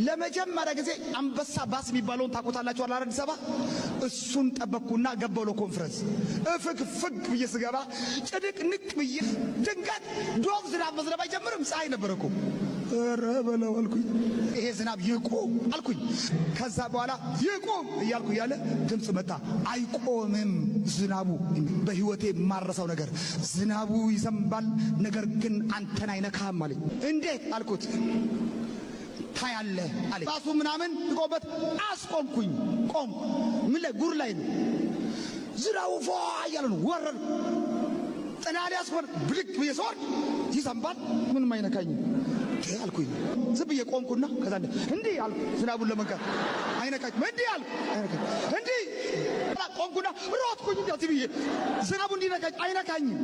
ለመጀመሪያ ጊዜ አንበሳ ባስ የሚባለውን ታውቁታላችሁ አላ አዲስ አበባ? እሱን ጠበቅኩና ገባሁ ለኮንፈረንስ። እፍግ ፍግ ብዬ ስገባ ጭንቅ ንቅ ብዬ ድንገት ዶብ ዝናብ መዝነብ አይጀምርም? ፀሐይ ነበረ እኮ። ኧረ በለው አልኩኝ። ይሄ ዝናብ ይቁም አልኩኝ። ከዛ በኋላ ይቁም እያልኩ እያለ ድምፅ መጣ። አይቆምም ዝናቡ። በህይወቴ የማረሳው ነገር ዝናቡ ይዘንባል ነገር ግን አንተን አይነካም አለኝ። እንዴት አልኩት ታያለ አለ ባሱ ምናምን ቆበት አስቆምኩኝ። ቆም ምን ላይ? ጉር ላይ ነው። ዝናቡ ፏ እያለ ነው። ወረድ ጥናሌ አስኮር ብልቅ ብዬ ስወርድ ይዘንባል ምንም አይነካኝም። አልኩኝ። ዝም ብዬ ቆምኩና ከዛ እንዲህ አልኩ። ዝናቡን ለመንካት አይነካኝም። እንዲህ አልኩ። አይነካኝ እንዲህ ቆምኩና ሮጥኩኝ። እንዲህ ብዬ ዝናቡ እንዲነካኝ አይነካኝም